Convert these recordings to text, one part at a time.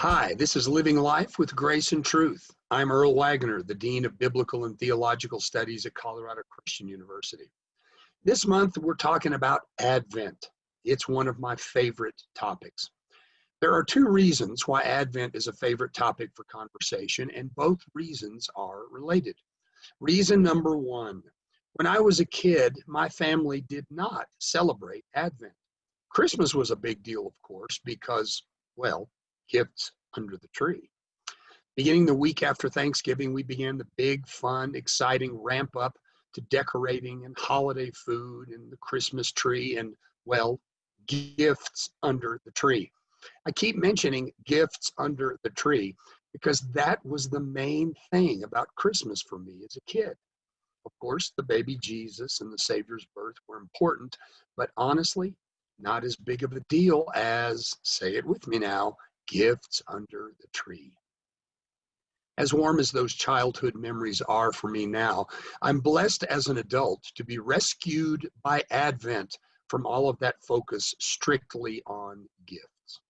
Hi, this is Living Life with Grace and Truth. I'm Earl Wagner, the Dean of Biblical and Theological Studies at Colorado Christian University. This month, we're talking about Advent. It's one of my favorite topics. There are two reasons why Advent is a favorite topic for conversation, and both reasons are related. Reason number one when I was a kid, my family did not celebrate Advent. Christmas was a big deal, of course, because, well, gifts under the tree. Beginning the week after Thanksgiving, we began the big, fun, exciting ramp up to decorating and holiday food and the Christmas tree and, well, gifts under the tree. I keep mentioning gifts under the tree because that was the main thing about Christmas for me as a kid. Of course, the baby Jesus and the Savior's birth were important, but honestly, not as big of a deal as, say it with me now, gifts under the tree. As warm as those childhood memories are for me now, I'm blessed as an adult to be rescued by Advent from all of that focus strictly on gifts.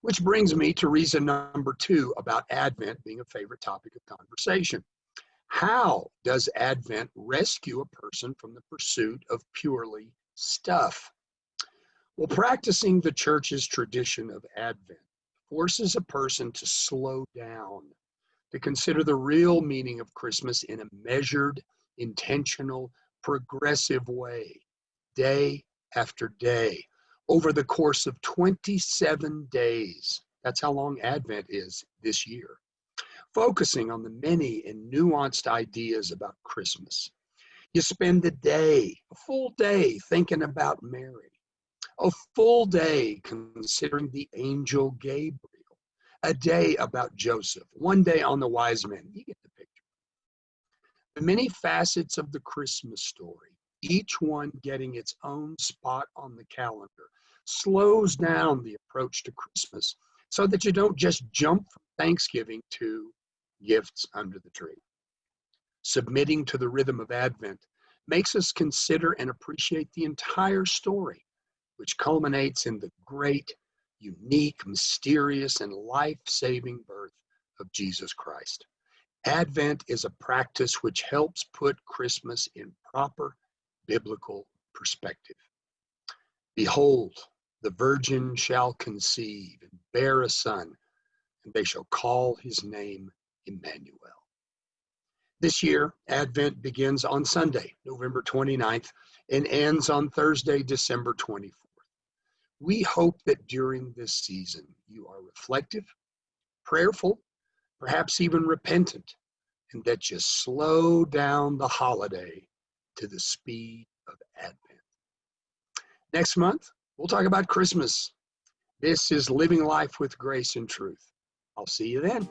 Which brings me to reason number two about Advent being a favorite topic of conversation. How does Advent rescue a person from the pursuit of purely stuff? Well, practicing the church's tradition of Advent forces a person to slow down, to consider mm. the real meaning of Christmas in a measured, intentional, progressive way, day after day, over the course of 27 days. That's how long Advent is this year. Focusing on the many and nuanced ideas about Christmas. You spend the day, a full day, thinking about Mary a full day considering the angel Gabriel, a day about Joseph, one day on the wise men. You get the picture. The many facets of the Christmas story, each one getting its own spot on the calendar, slows down the approach to Christmas so that you don't just jump from Thanksgiving to gifts under the tree. Submitting to the rhythm of Advent makes us consider and appreciate the entire story which culminates in the great, unique, mysterious, and life saving birth of Jesus Christ. Advent is a practice which helps put Christmas in proper biblical perspective. Behold, the virgin shall conceive and bear a son, and they shall call his name Emmanuel. This year, Advent begins on Sunday, November 29th, and ends on Thursday, December 24th. We hope that during this season you are reflective, prayerful, perhaps even repentant, and that you slow down the holiday to the speed of Advent. Next month, we'll talk about Christmas. This is Living Life with Grace and Truth. I'll see you then.